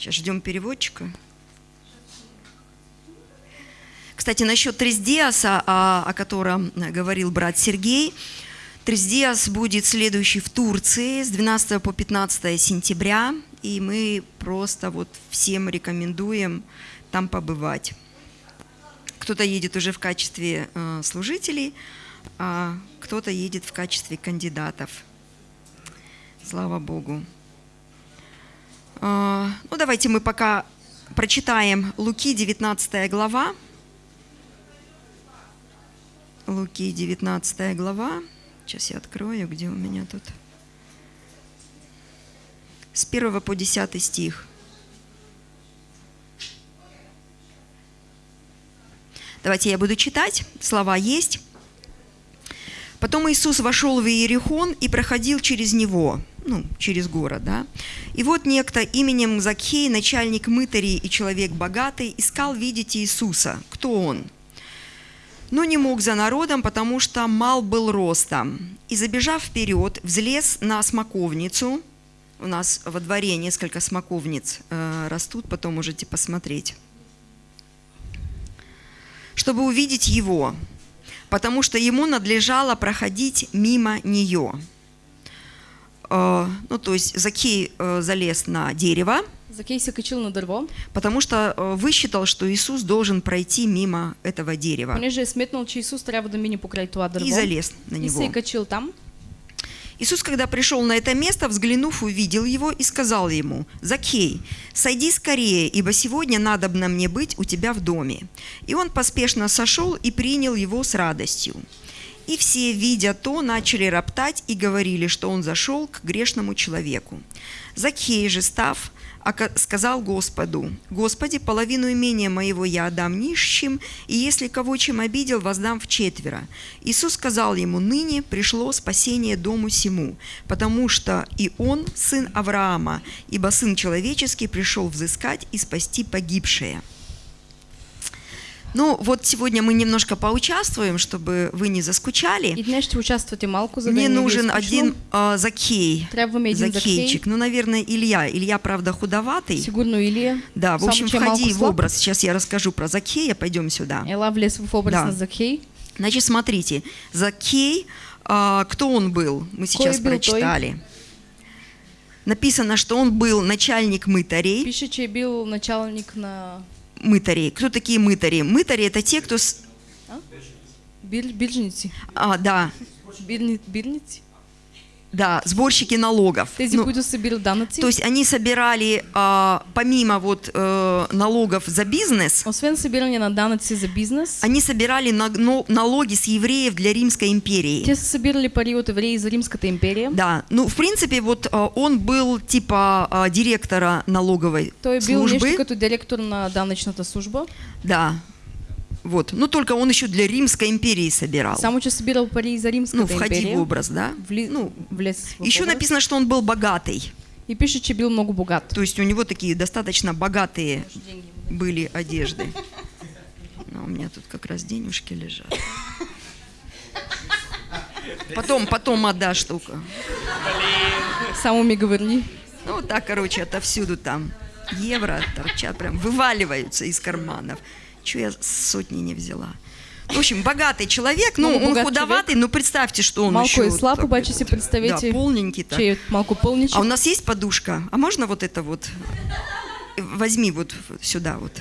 Сейчас ждем переводчика. Кстати, насчет Трездиаса, о, о котором говорил брат Сергей, Трездиас будет следующий в Турции с 12 по 15 сентября, и мы просто вот всем рекомендуем там побывать. Кто-то едет уже в качестве э, служителей, а кто-то едет в качестве кандидатов. Слава Богу. Э, ну, давайте мы пока прочитаем Луки, 19 глава. Луки, 19 глава. Сейчас я открою, где у меня тут. С 1 по 10 стих. Давайте я буду читать. Слова есть. Потом Иисус вошел в Иерихон и проходил через него, ну, через город, да. И вот некто именем Закхей, начальник мытарей и человек богатый, искал видеть Иисуса. Кто он? но не мог за народом, потому что мал был ростом. И забежав вперед, взлез на смоковницу. У нас во дворе несколько смоковниц э, растут, потом можете посмотреть. Чтобы увидеть его, потому что ему надлежало проходить мимо нее. Э, ну, то есть Закей э, залез на дерево, Закей се качил на дърво, потому что э, высчитал, что Иисус должен пройти мимо этого дерева. понеже е сметнал, че Исус трябва да мине покрай това дърво. И залез на И него. качил там. Иисус, когда пришел на это место, взглянув, увидел его и сказал ему, «Закей, сойди скорее, ибо сегодня надобно мне быть у тебя в доме». И он поспешно сошел и принял его с радостью. И все, видя то, начали роптать и говорили, что он зашел к грешному человеку. Закей же, став, сказал Господу, «Господи, половину имения моего я отдам нищим, и если кого чем обидел, воздам в четверо». Иисус сказал ему, «Ныне пришло спасение дому сему, потому что и он сын Авраама, ибо сын человеческий пришел взыскать и спасти погибшее». Ну, вот сегодня мы немножко поучаствуем, чтобы вы не заскучали. И малко, за да Мне нужен один а, Закей. Трябва ми един Закейчик. Закей. Ну, наверное, Илья. Илья, правда, худоватый. Сигурно Илия. Да, в общем, входи в образ. Сейчас я расскажу про Закея. Пойдем сюда. Ела влез в образ Да. на Закей. Значит, смотрите. Закей, а, кто он был? Мы сейчас был той? прочитали. Написано, что он был начальник мытарей. Пише, че е бил началник на Мытарей. Кто такие мытари? Мытари – это те, кто... с- биржници. А, да, бирници. Да, сборщики налогов. Тези, Ну, които събират данъци. То есть они собирали, а, помимо вот э, налогов за бизнес, Освен събиране на данъци за бизнес, они собирали на- но- налоги с евреев для Римской империи. те са събирали пари от евреи за Римската империя. Да, ну в принципе вот а, он был типа а, директора налоговой Той е бил нещо службы, като директор на данъчната служба, да, вот. Ну только он еще для Римской империи собирал. само че събирал пари за ну Римската входи империя. в образ, да. Вли... Ну влез в еще образ. написано, что он был богатый, И пише, че бил много богат. то есть у него такие достаточно богатые были одежды. Ну, у меня тут как раз денежки лежат. Потом, потом отдашь штука. Само ми говори. Ну, так, короче, отовсюду там евро торчат, прям вываливаются из карманов. Чего я сотни не взяла? В общем, богатый человек, ну, Много он худоватый, но представьте, что он Малко еще... е слаб, такой обаче си вот, представете, Да, полненький так. че е малко пълничък. А у нас есть подушка? А можно вот это вот? Возьми вот сюда вот.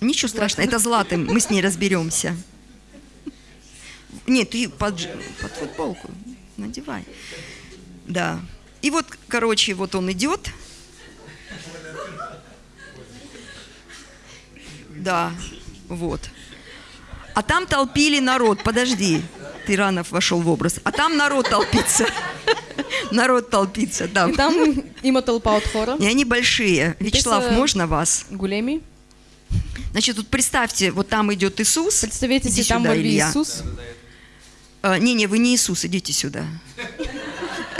Ничего страшного, это златым, мы с ней разберемся. Нет, ты под, под футболку надевай. Да. И вот, короче, вот он идет. Да, вот. А там толпили народ. Подожди, Тиранов вошел в образ. А там народ толпится. Народ толпится, да. И там има тълпа от хора, И они большие. Вячеслав, можно вас? големи. Значит, тут представьте, вот там идет Иисус. Представете Иди там сюда, Илья. Исус. А, Не-не, вы не Иисус, идите сюда.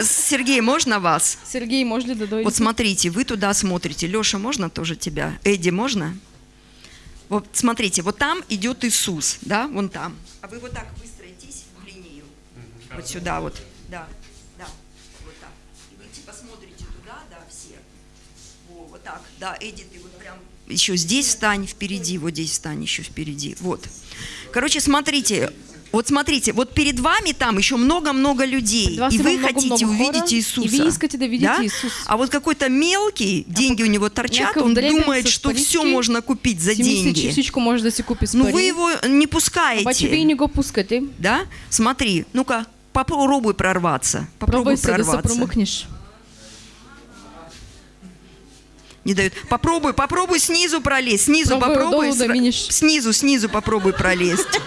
Сергей, можно вас? Сергей, може ли да дойде? Вот смотрите, вы туда смотрите. Леша, можно тоже тебя? Эдди, можно? Вот смотрите, вот там идет Иисус, да, вон там. А вы вот так выстроитесь в линию. Вот сюда вот, да, да, вот так. И вы типа смотрите туда, да, все. Во, Вот так, да, Эдди, ты вот прям еще здесь встань впереди, вот здесь встань еще впереди, вот. Короче, смотрите, вот смотрите, вот перед вами там еще много-много людей, и вы има хотите хора, увидеть и Иисуса. вы искате да видите да? Иисус. А вот какой-то мелкий, деньги у него торчат, он думает, с что все можно купить за деньги. всичко може да се купи с Ну вы его не пускаете, не го пускате. да? Смотри, ну-ка, попробуй прорваться, попробуй се прорваться. Не дают. Попробуй, попробуй снизу пролезть. Снизу Пробуй попробуй. минешь. Снизу, снизу попробуй пролезть.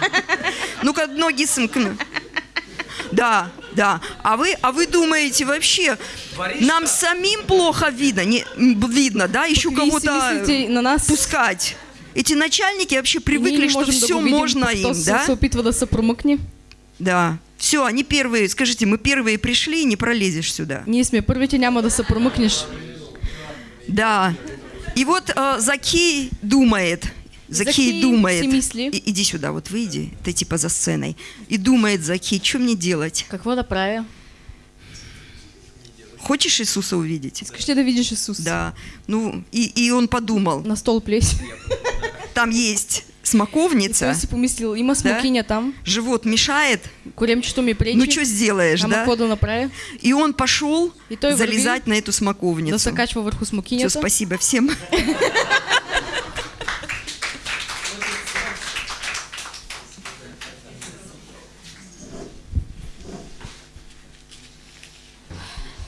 Ну-ка, ноги сомкну. Да, да. А вы, а вы думаете вообще, нам самим плохо видно, не, видно, да? Еще кого-то на нас, пускать. Эти начальники вообще привыкли, не что все можно им, да? да. Все, они первые. Скажите, мы первые пришли, не пролезешь сюда. Ние сме първите, няма да се. Да. И вот э, Закей думает, Закей, Закей думает. И- иди сюда, вот выйди, ты типа за сценой, и думает Закей, что мне делать? Какво да правя? Хочешь Иисуса увидеть? Искаш ли да видиш Исус? Да. Ну, и, и он подумал, На стол плесь. там есть И смоковница, си помислил, има смокиня там, живот мешает, коремчето ми пречи. ну что сделаешь, Ама да? какво да направя? И он пошел И залезать на эту Да смоковницу. се качва върху Все, смокинята. спасибо всем.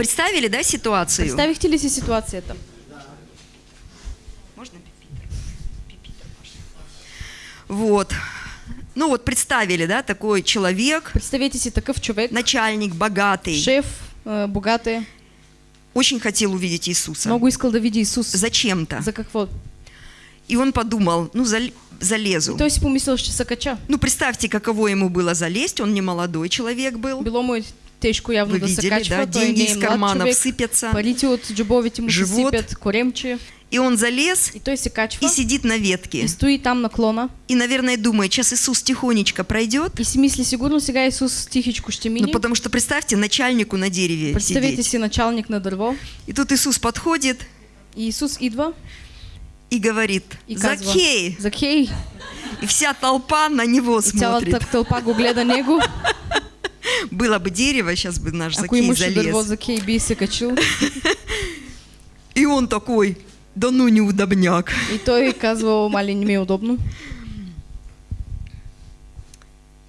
Представили, да, ситуацию? Представихте ли си ситуацията? Можно. Вот. Ну вот представили, да, такой человек, Представете си такъв човек, начальник, богатый, шеф, а, богат е, очень хотел увидеть Иисуса. много искал да види Исус. Зачем-то. За какво? И он подумал, ну зал- залезу. И той си помислил, ще се кача. Ну, представьте, каково ему было залезть. Он не молодой человек был. Било му е тежко явно Вы да се видели, качва. да? Деньги из карманов човек. сыпятся. Парите от му Живот. сипят, коремче. И он залез И той се качва. и сидит на И ветке. стои там на клона. И, наверное, думает, сейчас Иисус тихонечко пройдет. И си мисли, сигурно сега Исус тихичко ще. Ну, потому что, представьте, начальнику на дереве Представете сидеть. си началник на дърво. И тут Иисус подходит И Исус идва и говорит, и казва Закей! Закей! И вся толпа на него И смотрит. цялата тълпа го гледа него. Было бы дерево, сейчас бы наш Ако Закей залез. Закей. И он такой, да ну неудобняк. И той казва, мали не удобно.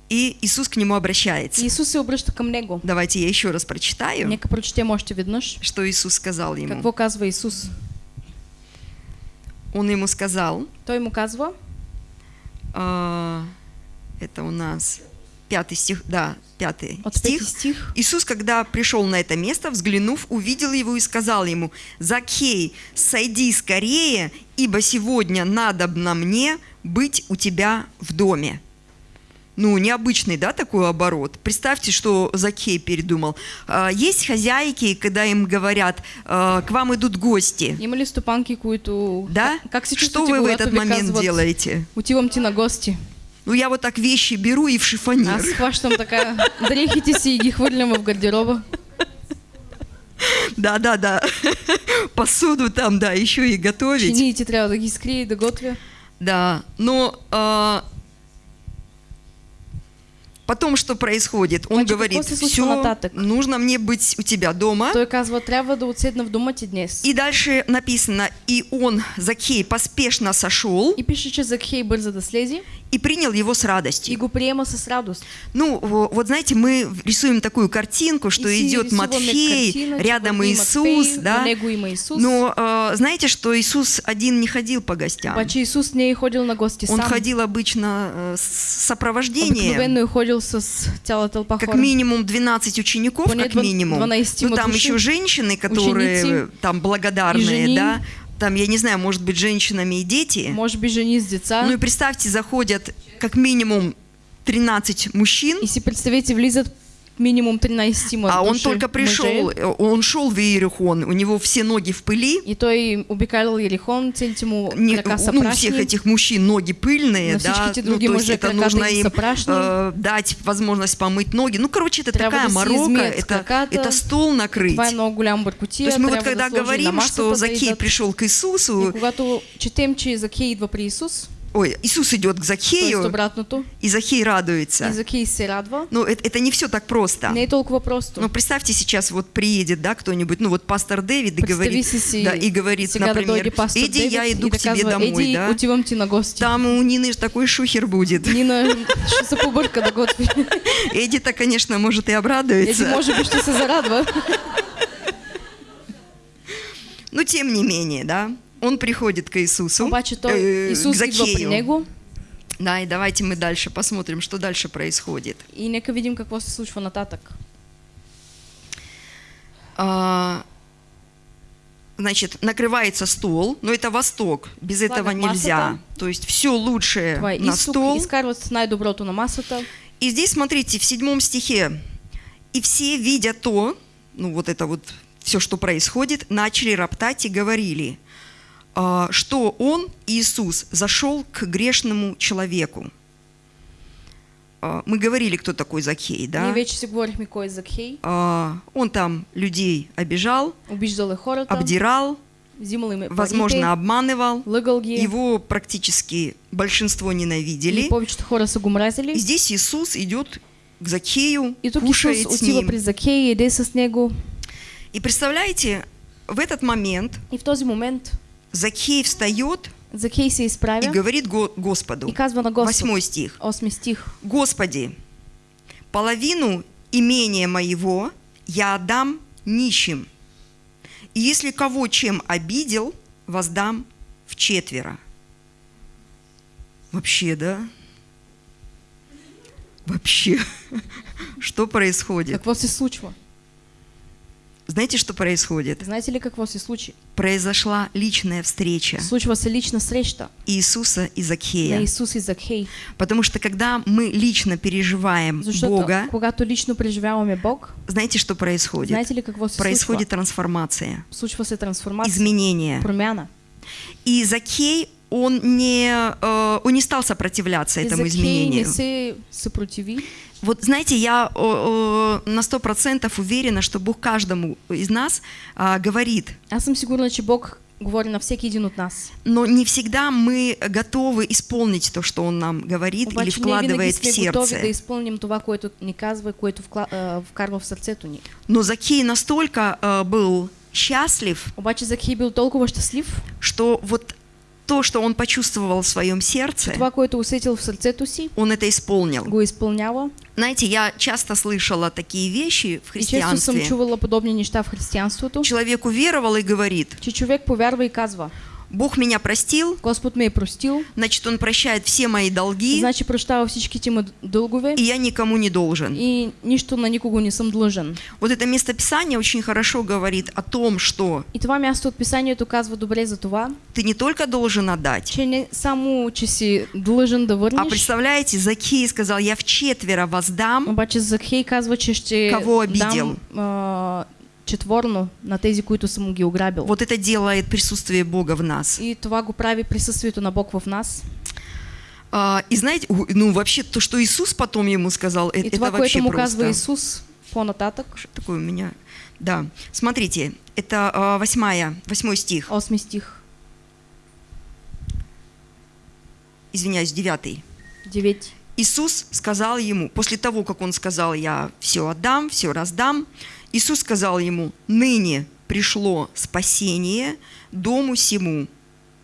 И Иисус к нему обращается. И Исус се обръща към него. Давайте я еще раз прочитаю, Нека прочетем още веднъж. что Иисус сказал ему. Какво казва Исус? Он ему сказал, Той му казва, а, это у нас пятый стих, да, пятый от стих. стих, Иисус, когда пришел на это место, взглянув, увидел его и сказал ему, «Закей, сойди скорее, ибо сегодня надобно мне быть у тебя в доме». Ну, необычный, да, такой оборот. Представьте, что Закей передумал. А, Есть хозяйки, когда им говорят, а, к вам идут гости, има ли стопанки, които... да? Как, как Что вы в этот момент делаете? Отивам ти на гости. Ну, я вот так вещи беру и в шифонер. Аз хващам така дрехите си и ги хвърлям в гардероба. Да, да, да. Посуду там, да, еще и готовить. Чиниите трябва да ги да готвя. Да, но а, потом что происходит? Он Значит, говорит, все, нужно мне быть у тебя дома. Той казва, трябва да отседна в дома ти днес. И дальше написано, и он, Закей, поспешно сошел И пише, че Закхей бърза да слезе и принял его с и радостью. го приема с радост. Ну, во- вот знаете, мы рисуем такую картинку, что и идет Матфей, картина, рядом Иисус, Матфей, да. До него има Исус. Но а, знаете, что Иисус один не ходил по гостям. Обаче Исус не ходил на гости Он сам. ходил обычно э, с сопровождением. Обикновено е с цяла тълпа Как минимум 12 учеников, Поне как минимум. 12 Ну, там еще женщины, которые Ученицы. там благодарные, да. Там, я не знаю, может быть, женщинами и дети. Може би жени с деца. Ну и представьте, заходят как минимум 13 мужчин, И си представете, влизат минимум 13 А он только пришел, э, он шел в Иерихон, у него все ноги в пыли, И той обикалял Ерихон, целите му не, крака са ну, всех этих мужчин ноги пыльные, да, ну, то есть это нужно им э, дать возможность помыть ноги. Ну, короче, это такая морока, это, это стол накрыть. То есть мы вот когда говорим, что Закей пришел к И Иисусу, ой, Иисус идет к обратното, и Закей и радуется. Закей се радва, Ну, это, это не все так просто. не толкова просто. Ну, представьте, сейчас вот приедет, да, кто-нибудь, ну, вот пастор Дэвид и говорит, си да, и говорит, например, иди, я Дейвид иду и к тебе домой, Еди, да. отивам ти на гости. Там у Нины ж такой шухер будет. Нина ще се побърка да готви. Эдита, конечно, может и обрадуется. може би ще се зарадва. Но тем не менее, да, он приходит к Иисусу, Обаче той, э, Исус к при Закею. него Да, и давайте мы дальше посмотрим, что дальше происходит. и нека видим какво се случва нататък. А, значит, накрывается стол, но это Восток, без Слагат этого нельзя. масата. То есть все лучшее Това на изток, стол. изкарват най-доброто на масата. И здесь, смотрите, в седьмом стихе, и все, видя то, ну вот это вот все, что происходит, начали роптать и говорили, что он, Иисус, зашел к грешному человеку. А, Мы говорили, кто такой Закхей, да? А, Он там людей обижал, обдирал, возможно, обманывал. Его практически большинство ненавидели. И здесь Иисус идет к И тук кушает Исус с ним. при Закей, еде с него. И представляете, в этот момент И в този момент Закей встает Закей се и говорит Го- Господу. и казва на Господ. Восьмой стих. Стих. Господи, половину имения моего я отдам нищим. И если кого чем обидел, воздам в четверо. Вообще, да? Вообще, что происходит? Какво се случва? Знаете, что происходит? Знаете ли какво се случи? Произошла личная встреча Случва се лична среща Иисуса и Закхея. Исус и Закхей. Потому что когда мы лично переживаем Защото Бога, когато лично преживяваме Бог, знаете, что происходит? знаете ли какво се Происходит трансформация, Случва се трансформация, изменение. промяна. И Закей, он не, э, он не стал сопротивляться И этому Закхей изменению. не се съпротиви. Вот знаете, я на сто процентов уверена, что Бог каждому из нас а, говорит, Аз съм сигурна, че Бог говори на всеки един от нас. но не всегда мы готовы исполнить то, что Он нам говорит или Обаче винаги вкладывает в сме готови да сердце. изпълним това, което ни казва което вкла- вкарва в сърцето ни. Но Закей настолько э, был счастлив, Обаче Закхей бил толкова щастлив, что вот то, что он почувствовал в своем сердце, това, което усетил в сърцето си, он это исполнил. го. Знаете, я часто слышала такие вещи в И често съм христианстве. чувала подобни неща в християнството, Человек уверовал и говорит, че човек повярва и казва, Бог меня простил, Господ ме е простил, значит, Он прощает все мои долги, значи прощава всичките му дългове и я никому не должен. и нищо на никого не съм длъжен. Вот это местописание очень хорошо говорит о том, что И това място от писанието казва добре за това, ты не только должен отдать, че не само, че си длъжен да а представляете, Закей сказал, я в четверо воздам, обаче Захей казва, че ще Кого обидел? дам а, четворно на тези, които съм ги ограбил. вот это делает присутствие Бога в нас. И това го прави присъствието на Бог в нас. А, и знаете, ну вообще то, что Иисус потом ему сказал, э- И это това, вообще което му просто. казва Исус по-нататък, Что такое у меня? Да, смотрите, это а, восьмая, восьмой стих, 8 стих, извиняюсь, девятый. 9. Иисус сказал ему, после того, как он сказал, я все отдам, все раздам, Иисус сказал ему, ныне пришло спасение дому сему,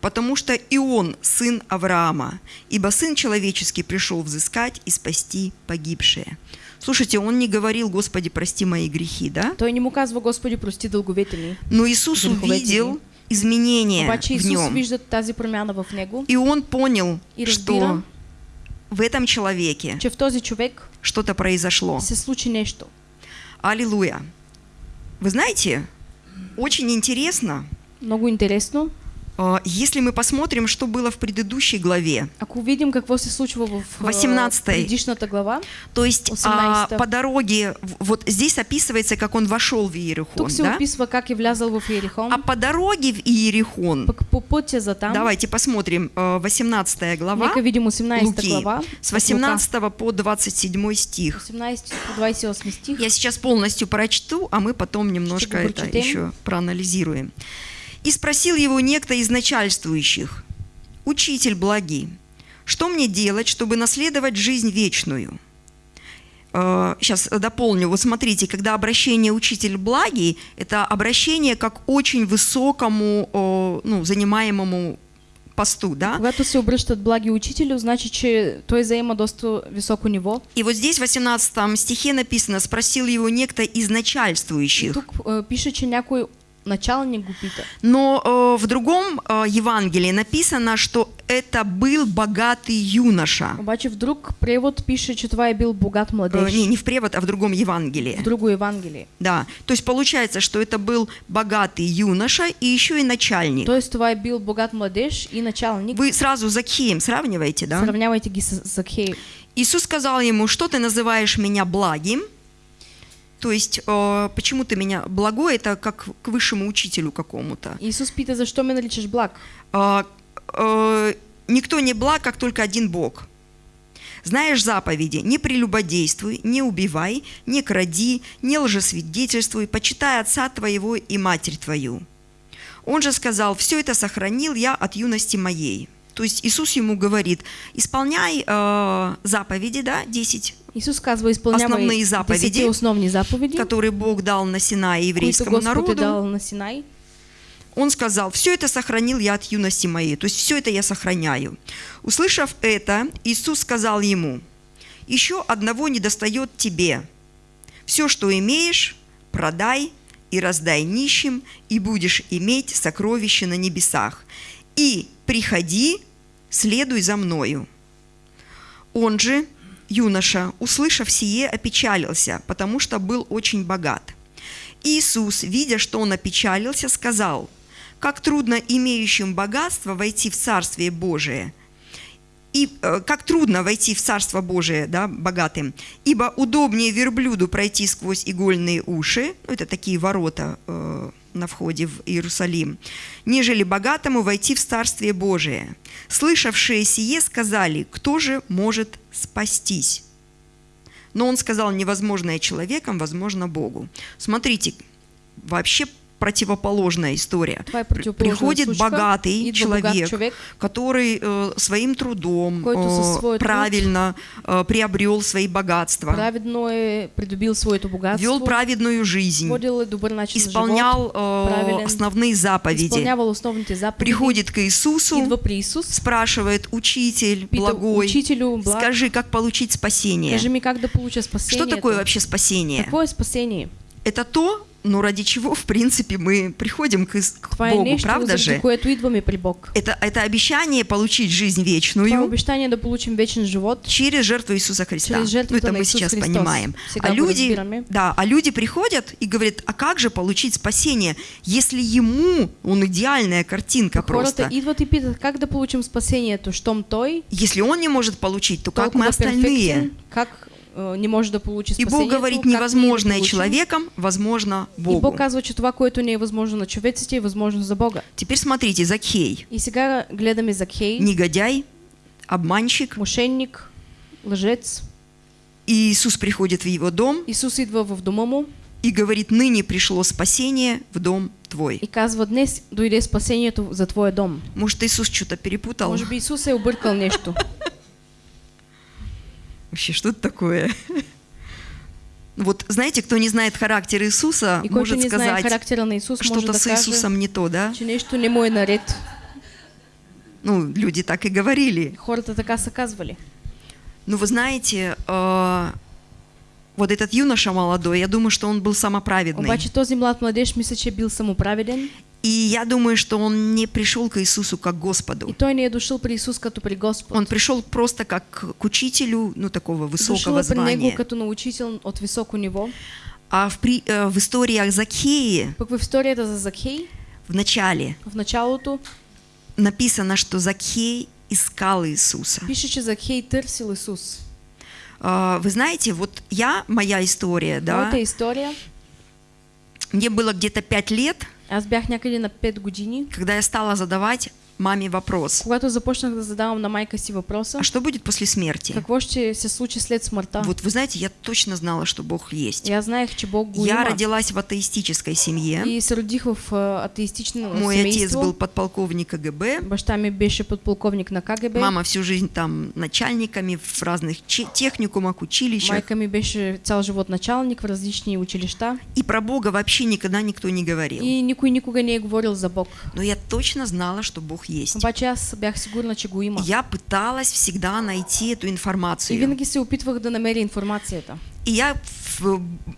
потому что и он сын Авраама, ибо сын человеческий пришел взыскать и спасти погибшие. Слушайте, он не говорил, Господи, прости мои грехи, да? Той не му казва, Господи, прости дълговете ми. Но Иисус увидел изменения Обаче в нем. тази промяна в него, И он понял, И что в этом человеке что-то произошло. се случи. Аллилуйя. Вы знаете, очень интересно, Много интересно. А, Если мы посмотрим, что было в предыдущей главе, Ако видим какво се случва в а, 18 предишната глава, то есть а, 18. по дороге, вот здесь описывается, как он вошел в Иерихон, тук се да? описва как е влязал в Иерихон, а по дороге в Иерихон, по пътя за там, давайте посмотрим, а, 18 глава, нека видим 18 Луки, глава, с от Лука, 18 по 27 стих. 18 по 28 стих. Я сейчас полностью прочту, а мы потом немножко Чтобы это прочитаем. еще проанализируем. «И спросил его некто из начальствующих, «Учитель благий, что мне делать, чтобы наследовать жизнь вечную?» Сейчас дополню. Вот смотрите, когда обращение «учитель благий», это обращение как очень высокому, о, ну, занимаемому посту, да? Когато се обръщат благи учителю, значи, че той заема доста високо ниво. И вот здесь в 18 стихе написано «спросил его некто из И начальствующих». тук е, пише, че някой началник го пита. Но э, в другом э, Евангелии написано, что это был богатый юноша. Обаче в друг превод пише, че това е бил богат Э, младеж. не, не в превод, а в другом Евангелии. В друго Евангелие. Да, то есть получается, что это был богатый юноша и еще и начальник. Тоест това е бил богат младеж и началник. Вы сразу Закхеем сравниваете, да? Сравнявайте ги с Закхей. Иисус сказал ему, что ты называешь меня благим? То есть, э, почему ты меня благой, это как к высшему учителю какому-то. Исус пита, защо ме наричаш благ? А, э, никто не благ, как только один Бог. Знаешь заповеди, не прелюбодействуй, не убивай, не кради, не лжесвидетельствуй, почитай отца твоего и матерь твою. Он же сказал, все это сохранил я от юности моей. То есть Иисус ему говорит, исполняй э, заповеди, да, 10, Исус казва, Основни заповеди, основни заповеди, которые Бог дал на които еврейскому народу. дал на Синай. Он сказал, все это сохранил я от юности моей, то есть все это я сохраняю. Услышав это, Иисус сказал ему, еще одного недостает тебе. Все, что имеешь, продай и раздай нищим, и будешь иметь сокровище на небесах. И приходи, следуй за мною. Он же, юноша, услышав сие, опечалился, потому что был очень богат. Иисус, видя, что он опечалился, сказал, «Как трудно имеющим богатство войти в Царствие Божие, и э, как трудно войти в Царство Божие, да, богатым, ибо удобнее верблюду пройти сквозь игольные уши, ну, это такие ворота э, на входе в Иерусалим, нежели богатому войти в Царствие Божие. Слышавшие сие сказали, кто же может спастись? Но он сказал, невозможное человеком, возможно Богу. Смотрите, вообще противоположная история. Приходит богатый человек, човек, который э, своим трудом э, своя труд. правильно э, приобрел свои богатства, придобил своето богатство, вел праведную жизнь, исполнял э, правилен, основные заповеди, заповеди, приходит к Иисусу, идва при Исус, спрашивает, учитель благой, учителю, благ, скажи, как получить спасение? кажи ми как да получа Что такое вообще спасение? Какво е спасение? Это то, ну, ради чего, в принципе, мы приходим к, к Богу, правда же? Это, это обещание получить жизнь вечную обещание да получим вечен живот. через жертву Иисуса Христа. Через жертву ну, это мы Иисус сейчас Христос. понимаем. А люди, да, а люди приходят и говорят, а как же получить спасение, если ему, он идеальная картинка просто. и питат как да получим спасението, щом той Если он не может получить, то как мы остальные? как не може да получи И Бог говорит, невозможное человеком, возможно И Богу. Бог казва, че това, което не е възможно на човеците, е възможно за Бога. Теперь смотрите, Закхей, И сега гледаме Закхей, негодяй, обманщик, мошенник, лъжец. и Иисус приходит в его дом Исус идва в дома му и говорит, ныне пришло спасение в дом твой. и казва, днес дойде спасението за твоя дом. Может, Иисус что-то перепутал? Може би Исус е объркал нещо. Вообще, что это такое? Вот знаете, кто не знает характер Иисуса, И может сказать, что-то с Иисусом не то, да? нещо не му е наред. Ну, люди так и говорили. Хората така са казвали. Но вы знаете, э, вот этот юноша молодой, я думаю, что он был самоправедный. Обаче този млад младеж мисля, че бил самоправеден И я думаю, что он не пришел к Иисусу как к и Господу. той не е дошъл при Исус като при Господ. Он пришел просто как к учителю, ну, такого высокого него звания. като научител от високо ниво. А в, при- э, в истории о Закхее Пък в историята за Закхей, в начале в началото, написано, что Закхей искал Иисуса. Пише, че Закхей търсил Исус. А, Вы знаете, вот я, моя история, да, Моята история, мне было где-то пять лет, аз бях някъде на 5 години, когда я стала задавать маме вопрос, когато започнах да задавам на майка си въпроса, а что будет после смерти? какво ще се случи след смъртта. Вот вы знаете, я точно знала, что Бог есть. Аз знаех, че Бог го Я родилась в атеистической семье. И се родих в а, атеистично Мой отец семейство. был подполковник КГБ. Баща ми беше подполковник на КГБ. Мама всю жизнь там начальниками в разных техникумах, училищах. Майка ми беше цял живот началник в различни училища. И про Бога вообще никогда никто не говорил. И никой никога не говорил за Бог. Но я точно знала, что Бог есть. Я пыталась всегда найти эту И информацию. И я,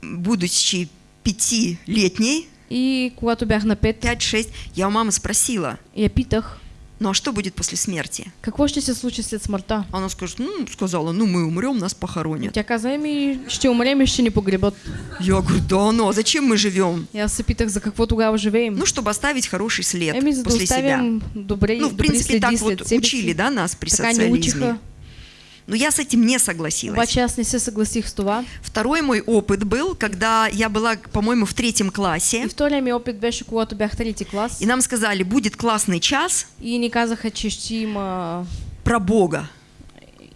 будучи пятилетней, И когато бях на 5, 5-6, я у мамы спросила, я питах, ну а что будет после смерти? какво ще се случи след смъртта? Она скажет, ну, сказала, ну мы умрем, нас похоронят. Тя каза, ще умрем и ще ни погребат. Я говорю, да ну, а зачем мы живем? Аз се питах, за какво тогава живеем? Ну, чтобы оставить хороший след Еми, за да после себя. добре, Ну, в принципе, так вот учили, да, нас при социализме. Но я с этим не согласилась. Обаче аз не се съгласих с това. Второй мой опыт был, когда я была, по-моему, в третьем классе, И втория ми опит беше, когато бях трети клас. и нам сказали, будет классный час И ни казаха, че ще има, про Бога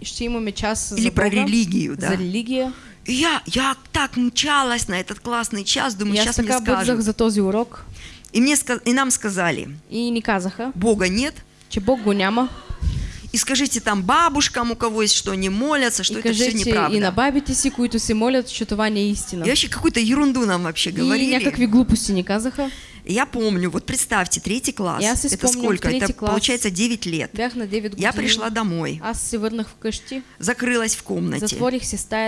ще имаме час или за про Бога, религию, да. за религия. И я, я так мчалась на этот классный час, думаю, И аз сейчас мне скажут. за този урок. И, мне, и нам сказали, И ни казаха, Бога нет, че Бог го няма. И скажите там бабушкам, у кого есть что, они молятся, что и это все кажете неправда. и на бабите си, които се молят, че това не е истина. И вообще какую-то ерунду нам вообще И говорили. някакви глупости ни казаха. И Я помню, вот представьте, третий класс. Я это сколько? Это класс. получается 9 лет. Бях на 9 години. Я пришла домой, се върнах вкъщи, закрылась в комнате,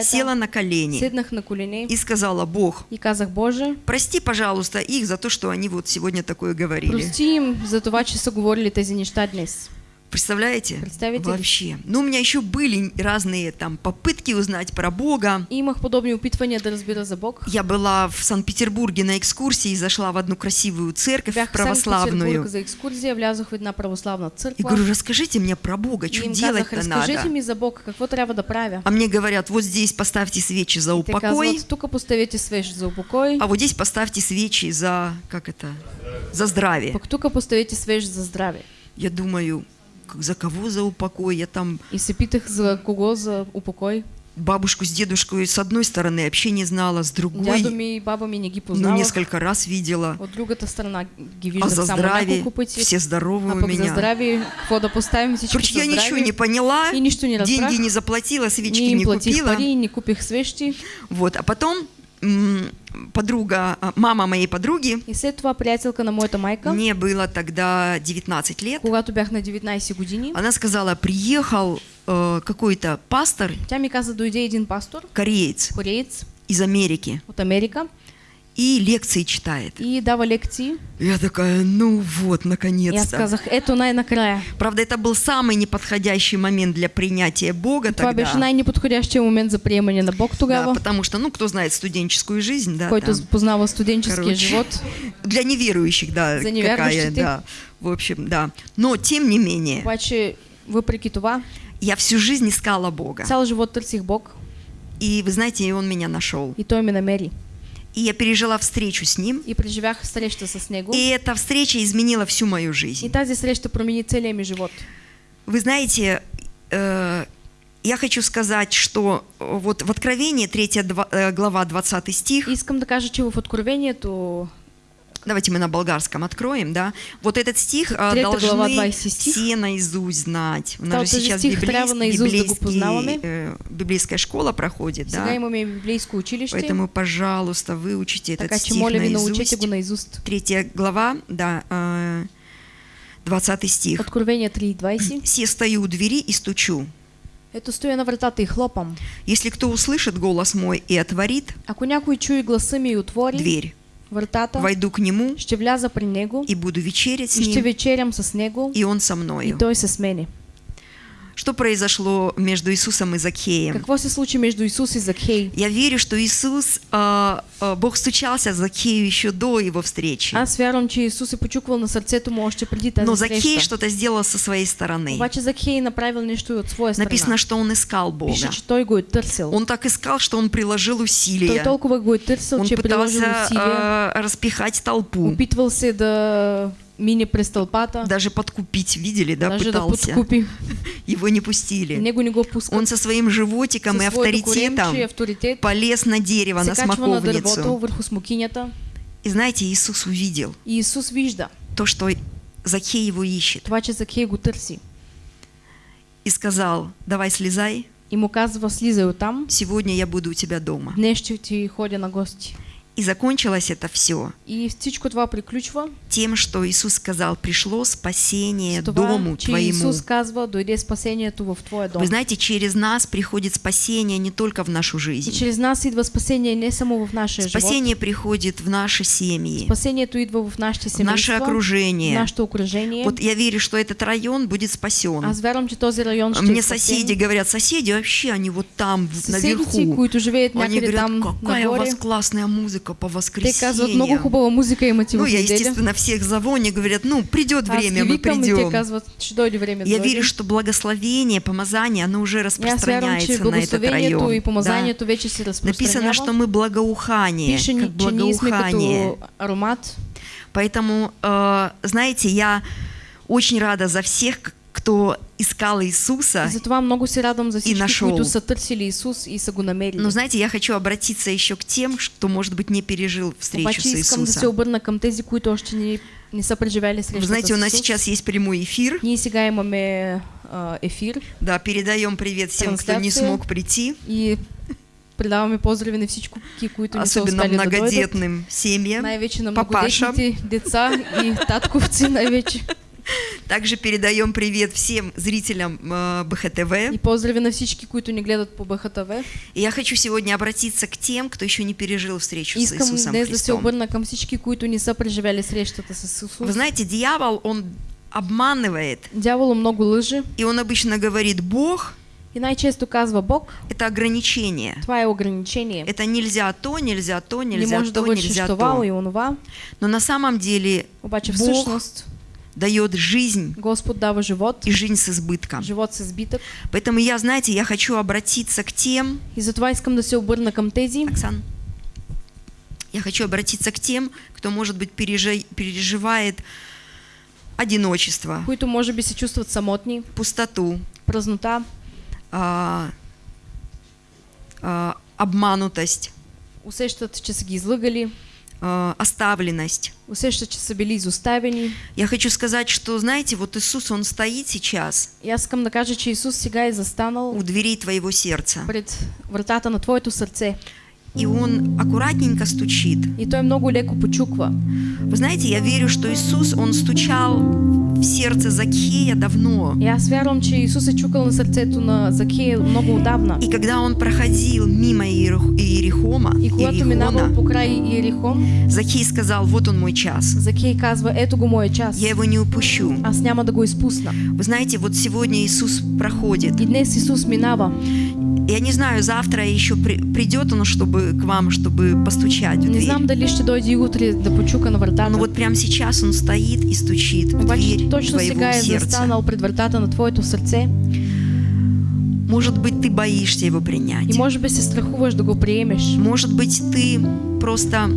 села на колени седнах на колене и сказала, Бог, и казах, Боже, прости, пожалуйста, их за то, что они вот сегодня такое говорили. прости им за че са говорили тези неща днес. Представляете? Представите? Вообще. Ну, у меня еще были разные там попытки узнать про Бога. Имах подобни опитвания да разбира за Бог. Я была в Санкт-Петербурге на экскурсии и зашла в одну красивую церковь Бях православную. За екскурзия, влязох в една православна И говорю, расскажите мне про Бога, что делать-то надо? ми за Бог, какво трябва да правя. А мне говорят, вот здесь поставьте свечи за упокой, казват, тук поставете свеж за упокой, а вот здесь поставьте свечи за, как это, за здравие. пък тук поставете свеж за здраве. Я думаю, как- за кого за упокой? Я там И се питах за кого за упокой. бабушку с дедушкой с одной стороны вообще не знала, с другой, Дядо ми и баба ми не ги ну, несколько раз видела. От другата страна ги А виждах за само здравие все здоровы а у пък за меня. здраве, какво да поставим всички Короче, я ничего не поняла, И нищо не разбрах. деньги не заплатила, свечки не им не платих купила. пари, не купих свещи. Вот, а потом подруга, а, мама моей подруги, И след това приятелка на моята майка, мне было тогда 19 лет, когато бях на 19 години, она сказала, приехал э, какой-то пастор, тя ми каза, дойде един пастор, кореец. Кореец. Из Америки, от Америка и лекции читает. и дава лекции. Я такая, ну вот, И аз наконец-то. казах, ето най-накрая. Правда, это был самый неподходящий момент для принятия Бога тогда. беше най-неподходящия момент за приемане на Бог Да, тогава, потому что, ну, кто знает студенческую жизнь, да, който познава студенческия Короче, живот. Для неверующих, да, За какая, неверующих. да, в общем, да. Но, тем не менее, Обаче, въпреки това, я всю жизнь искала Бога. цял живот търсих Бог И, вы знаете, и Он меня нашел. и Той ме намери. И я пережила встречу с Ним, И преживях среща с Него. и эта встреча изменила всю мою И жизнь. тази среща промени целия ми живот. Вы знаете, э, я хочу сказать, что э, вот в Откровении 3 два- э, глава 20 стих, Искам да кажа, че в Откровението, давайте мы на болгарском откроем, да, вот этот стих э, Третья глава, должны 20 стих. все наизусть знать. У нас же этот сейчас библейс- библейский, э, библейская школа проходит, сега да, имаме библейско училище, поэтому, пожалуйста, выучите этот така че стих наизусть. научете го наизуст. Третья глава, да, э, 20 стих. Откровение 3.20. «Се стою у двери и стучу. Ето стоя на вратата и хлопам. Если кто услышит голос мой и отворит Ако някой чуе гласа ми и отвори дверь, вратата, войду к нему ще вляза при него и буду вечерять с и ще ним, вечерям с него и он со и мною». той с мене. Что произошло между Иисусом и Закхеем? Какво се случи между Исус и Закхей? Я верю, что Иисус, а, а, Бог стучался Закхею еще до его встречи. Аз вярвам, че Исус е почуквал на сърцето му още преди тази Но среща. что-то сделал со своей стороны. Обаче Закхей направил нещо и от своя страна. Написано, что он искал Бога. Пише, че той го е търсил. Он так искал, что он приложил Той усилия. толкова го е търсил, Он че приложил пытался усилия. а, распихать толпу, Опитвал се да тълпата, даже подкупить, видели, да, даже да пытался. подкупи. Его не пустили. Него не. Он со своим животиком и Със своето авторитетом и авторитет полез на дерево, на на смоковницу. смокинята И знаете, Иисус увидел и Исус вижда то, что Закхей его ищет. това, че Закхей го търси. И сказал, давай слезай, И му казва, слизай оттам, сегодня я буду у тебя дома. днес ще ти ходя на гости. И закончилось это все И всичко това приключва тем, что Иисус сказал, пришло спасение това, дому твоему. Исус казва, дойде спасението в твоя дом. Вы знаете, через нас приходит спасение не только в нашу И жизнь. чрез нас идва спасение не само в нашия живот. Спасение приходит в наши семьи, Спасението идва в нашите в наше семейства, в окружение. нашето окружение. Вот я верю, что этот район будет спасен. Аз вярвам, че този район ще Мне соседи говорят, соседи вообще, они вот там, Съседите, наверху. които живеят Они някъде говорят, там какая у вас классная музыка по те казват, много воскресеньям. хубава музика имате Ну, я, естественно, всех звоню, говорят, ну, придет Аз время, мы придем. казват, да Я верю, что благословение, помазание, оно уже распространяется на этот район. и Да. помазанието вече се Написано, что мы благоухание, Пише, как благоухание. аромат. Поэтому, э, знаете, я очень рада за всех, кто искал Иисуса. И затова много се радвам за всички, нашъл. които са търсили Исус и са го намерили. Но знаете, я хочу обратиться еще к тем, кто, может быть, не пережил встречу Обаче с искам да се Иисусом. обърна към тези, които още не, не са Вы знаете, у нас сейчас есть прямой эфир. Ние сега имаме а, Да, передаем привет всем, кто не смог прийти, и предаваме поздрави на всички, които не са особенно успели да дойдат. семьям. Най-вече на Папашам. многодетните деца и татковци най-вече. Также передаем привет всем зрителям э, БХТВ. И поздрави на всички, които ни гледат по БХТВ. И я хочу сегодня обратиться к тем, кто еще не пережил встречу с Иисусом Христом. към всички, които не са преживяли срещата с Исус. Вы знаете, дьявол, он обманывает, Дяволо много лъже и он обычно говорит, Бог и най-често казва Бог, – это ограничение. това е ограничение. Это нельзя то, нельзя то, не нельзя можеш да то, вършиш нельзя това то. и онова, Но на самом деле обаче Бог всъщност дает жизнь Господ дава живот, и жизнь с избытком. живот с избитък. Поэтому я, знаете, я хочу обратиться к тем, И затова искам да се обърна към тези, Оксан, я хочу обратиться к тем, кто, может быть, пережи- переживает одиночество, които може би се чувстват самотни, пустоту, празнота, а, а, обманутость, усещат, че са ги излъгали, а, оставленность. усещат, че са били изоставени. Я хочу сказать, что, знаете, вот Иисус, Он стоит сейчас И аз искам да кажа, че Исус сега е застанал у дверей твоего сердца, пред вратата на твоето сърце и Он аккуратненько стучит. и той много леко почуква. Вы знаете, я верю, что Иисус, Он стучал в сердце Закхея давно. И аз вярвам, че Исус е чукал на сърцето на Закея много отдавна. И когда Он проходил мимо Иерих- Иерихома, И когато минавал Иерихона, покрай Иерихон, Закхей сказал, вот он мой час, Закей казва, ето го моя час. я его не упущу. Аз няма да го изпусна. Вы знаете, вот сегодня Иисус проходит. И днес Исус минава. Я не знаю, завтра еще при- придет Он, чтобы к вам, чтобы постучать в Не знам дали ще дойде и утре да почука на вратата. Но вот прямо сейчас Он стоит и стучит в Обаче дверь точно твоего сега сердца. застанал пред вратата на твоето сърце Может быть, ты боишься его и принять. може би се страхуваш да го приемеш. Может быть, ты просто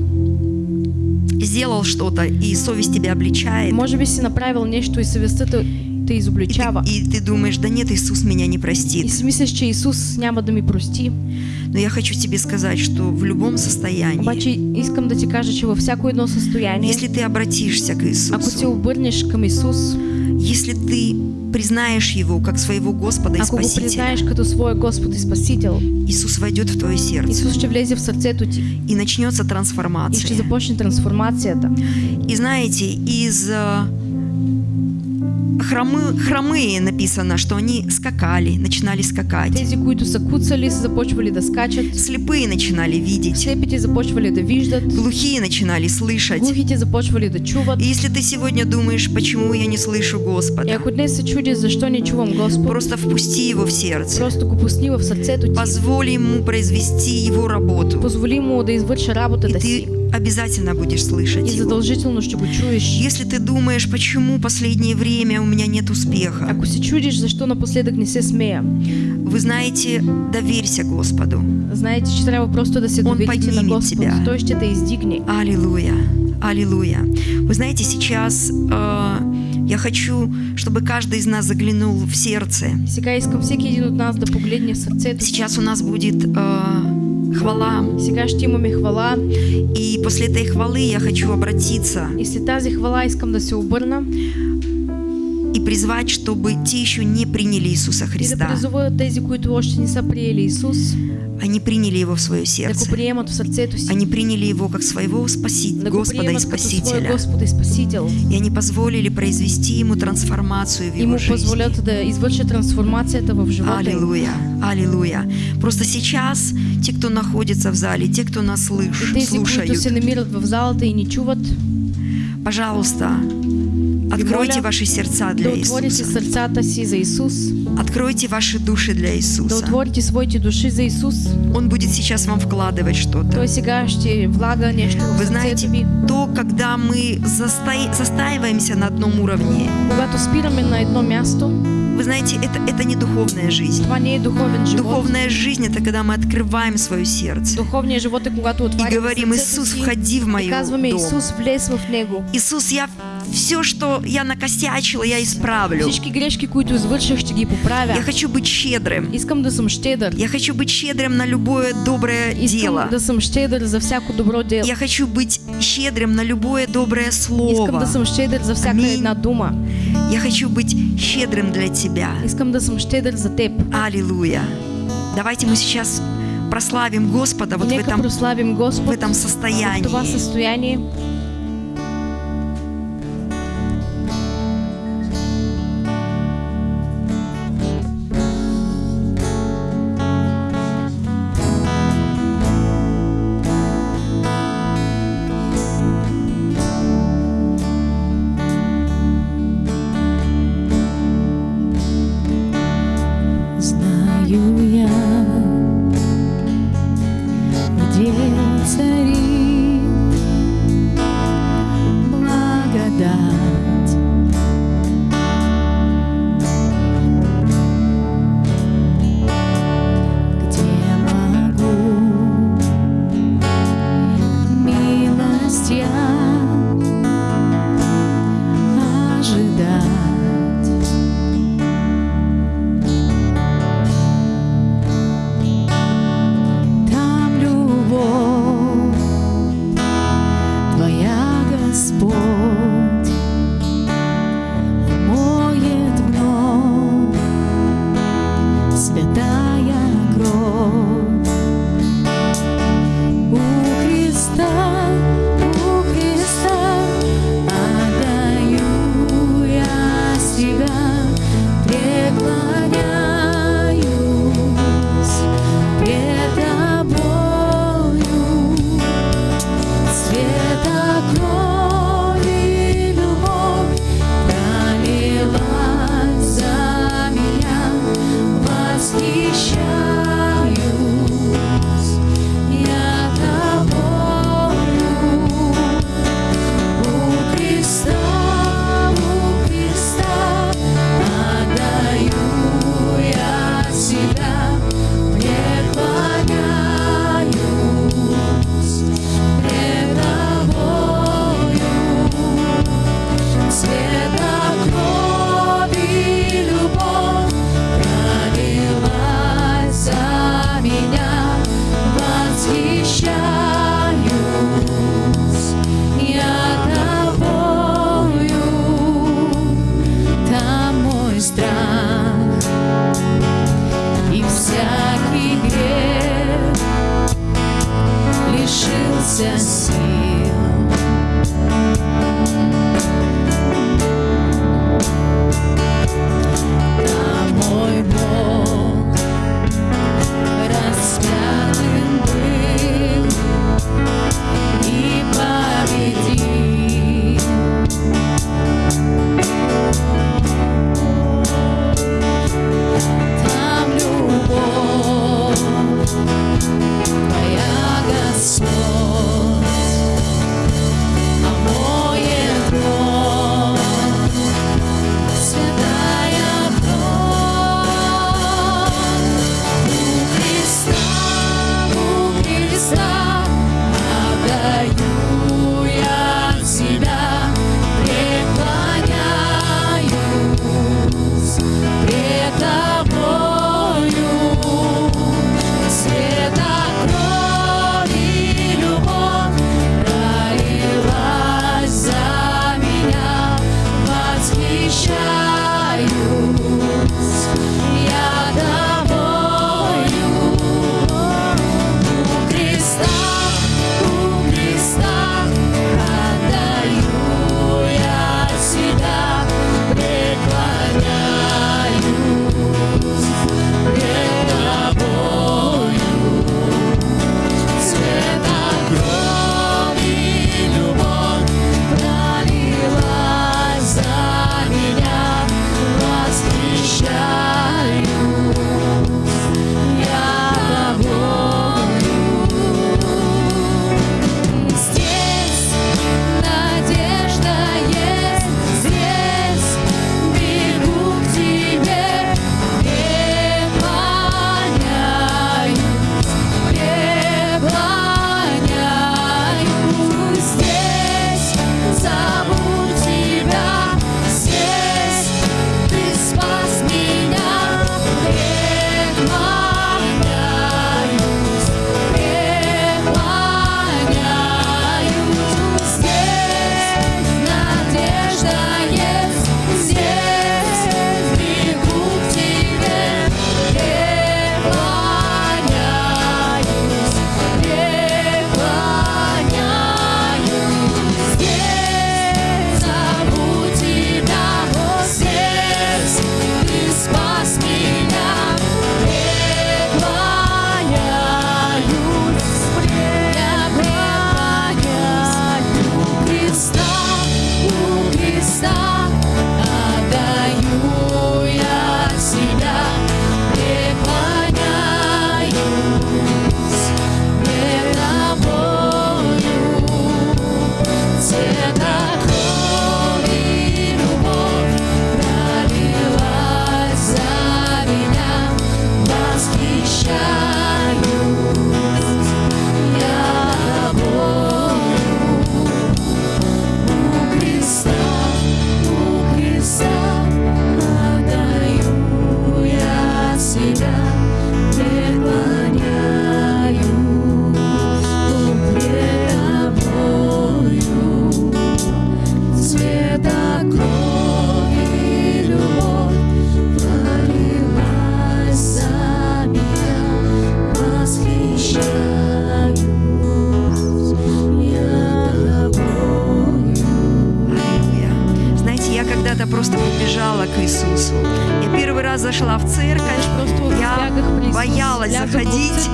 сделал что-то, и совесть тебя обличает. Може би си направил нещо и съвестта те, те И изобличава. ты, и ты думаешь, да нет, Иисус меня не простит. си мислиш, че Исус няма да ми прости. Но я хочу тебе сказать, что в любом состоянии, Обаче искам да ти кажа, че във всяко едно състояние, если ты обратишься к ако се Иисусу, обърнеш към Исус, если ты признаешь Его как своего Господа и ако Спасителя, признаеш като своя Господ и Спасител, Иисус войдет в твое сердце, Исус ще влезе в сърцето ти и начнется и ще трансформация. започне трансформацията. И знаете, из, э, хромы, хромые написано, что они скакали, начинали скакать. Тези, които са куцали, са започвали да скачат. Слепые начинали видеть. Слепите започвали да виждат. Глухие начинали слышать. Глухите започвали да чуват. И если ты сегодня думаешь, почему я не слышу И Господа, ако днес се чудиш защо не чувам Господ, просто впусти его в сердце. просто го пусни в сърцето ти. Позволь ему произвести его работу. Позволи му да извърши И работата си. ты обязательно будешь слышать И его. задължително ще го чуеш. Если ты думаешь, почему последнее время у меня нет успеха, Ако се чудиш защо напоследък не се смея, вы знаете, доверься Господу. знаете, че трябва просто да се Он доверите на поднимет Господ. тебя. Той ще те издигне. Аллилуйя, аллилуйя. Вы знаете, сейчас э, я хочу, чтобы каждый из нас заглянул в сердце. Сега искам всеки един от нас да погледне в сърцето. Сейчас у нас будет э, хвала, Сега ще имаме хвала и после этой хвалы я хочу обратиться и след тази хвала искам да се обърна и призвать, чтобы те еще не приняли Иисуса и да Христа. призова тези, които още не са приели Они приняли Его в свое да сердце. приемат в сърцето си, Они приняли Его как своего спаси... да го Господа и Спасителя. Господ и Спасител И они позволили произвести Ему трансформацию в Его му жизни. позволят да извърши трансформацията в живота. Аллилуйя, аллилуйя. Просто сейчас те, кто находится в зале, те, кто нас И слыш- тези, които слушают, се намират в залата и ни чуват, пожалуйста, откройте ваши сердца для Иисуса. Откройте ваши души для Иисуса. отворите своите души за Исус. Он будет сейчас вам вкладывать что-то. Вы знаете, то, когда мы застай- застаиваемся на одном уровне, на едно място, вы знаете, это, это не духовная жизнь. Духовная жизнь – это когда мы открываем свое сердце Духовният живот е когато и говорим, Иисус, входи в мою дом. Исус, влез в. Иисус, я все, что я накосячила, я исправлю. Всички грешки, които извърших, ще ги поправя. Я хочу быть щедрым. Искам да съм щедър. Я хочу быть щедрым на любое доброе Искам дело. да съм щедър за всяко добро дело. Я хочу быть щедрым на любое доброе Искам слово. да съм щедър за всяка Амин. една дума. Я хочу быть щедрым для Тебя. Искам да съм щедър за теб. Аллилуйя. Давайте мы сейчас прославим Господа вот в этом, прославим в Господ этом в това состоянии. състояние. Знаю зашла в церковь, Просто я боялась заходить.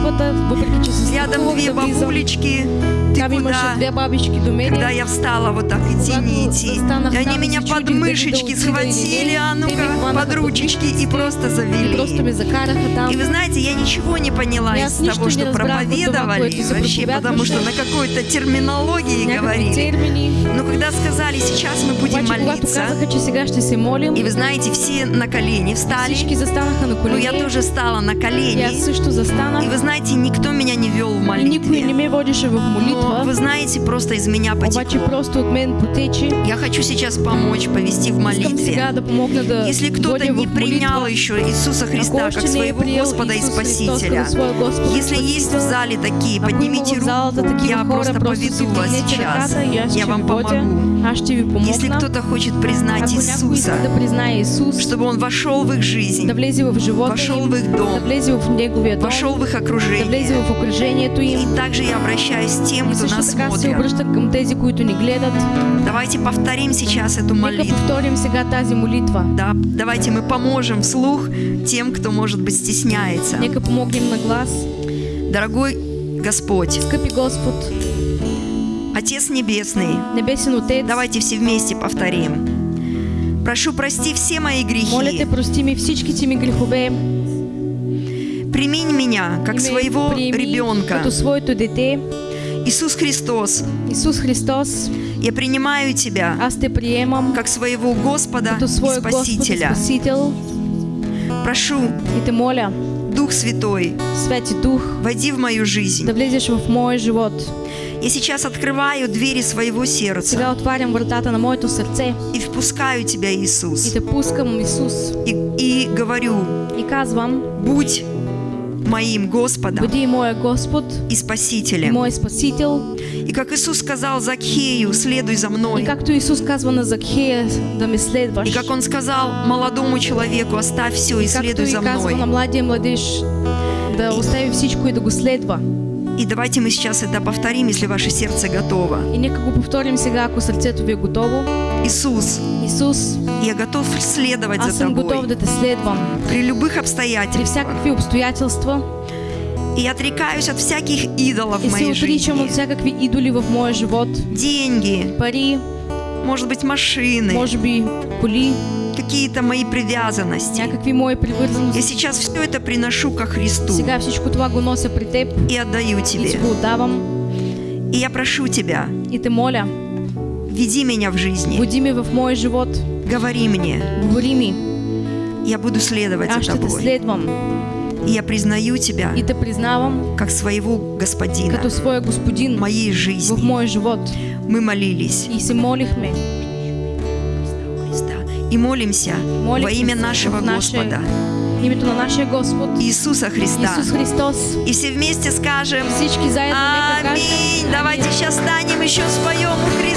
Рядом две бабулечки. Ты куда? Когда я встала вот так идти, не идти. И они меня под мышечки схватили, а ну-ка, под ручечки и просто завели. И вы знаете, я ничего не поняла из того, что проповедовали вообще, потому что на какой-то терминологии говорили. Но когда сказали, сейчас мы будем молиться, и вы знаете, все на колени встали, ну я тоже стала на И колени. аз също застанах. И вы знаете, никто меня не вел в И никой не ме водеше в Но молитва. вы знаете, просто из меня Обаче потекло. просто от мен потече. Я хочу сейчас помочь, повести в сега молитве. да помогна да Если кто-то не принял еще Иисуса Христа как своего Господа и Спасителя, если есть в зале такие, поднимите руку, я просто поведу вас сейчас. Я вам помогу. Если кто-то хочет признать Иисуса, чтобы Он вошел в их жизнь, вошел в их дом, вошел в их окружение. И также я обращаюсь к тем, кто нас смотрит. Давайте повторим сейчас эту молитву. Да, давайте мы поможем вслух тем, кто, может быть, стесняется. Дорогой Господь, Отец Небесный, давайте все вместе повторим. Прошу, прости все мои моля те, грехи. прости ми всичките ми грехове. Примень меня как и своего ребенка. Иисус Христос, Исус Христос, я принимаю Тебя аз те приемам как своего Господа и и Спасителя. Спасител Прошу, и те моля, Дух Святой, Свети Дух, войди в мою жизнь. да влезеш в моя живот. Я сейчас открываю двери своего сердца Сега отварям вратата на моето сърце и впускаю Тебя, и Иисус. те пускам, Исус, И, и говорю, и казвам, будь моим Господом бъди моя Господ и и Спасителем. мой Спасител. И как Иисус сказал Закхею, следуй за И мной. както Исус казва на Закхея да ме следваш. И как Он сказал молодому человеку, оставь все и както следуй и за казва на мной. младия младеж да остави всичко и да го следва. И давайте мы сейчас это повторим, если ваше сердце готово. И нека го повторим сега, ако сърцето ви е готово. Иисус, Исус, я готов следовать аз за съм готов Тобой да те следвам при любых при обстоятельствах. всякакви обстоятелства И я отрекаюсь от всяких идолов в и се моей отричам от жизни. всякакви идоли в моя живот. Деньги, Пари, может быть, машины, може би коли, какие-то мои привязанности. някакви мои Я сейчас все это приношу ко Христу и отдаю Тебе. И я прошу Тебя, и те моля, веди меня в жизни, води ми в моя живот, говори мне, говори ми, я буду следовать аз за Тобой. следвам И я признаю Тебя и те признавам как своего Господина като своя в господин моей в жизни. моя живот. Мы молились И се молихме. И молимся Молим во имя нашего наше- Господа името на нашия Господ Иисуса Христа. Исус Христос. И все вместе скажем. Аминь. Давайте сейчас станем еще споем у Христа,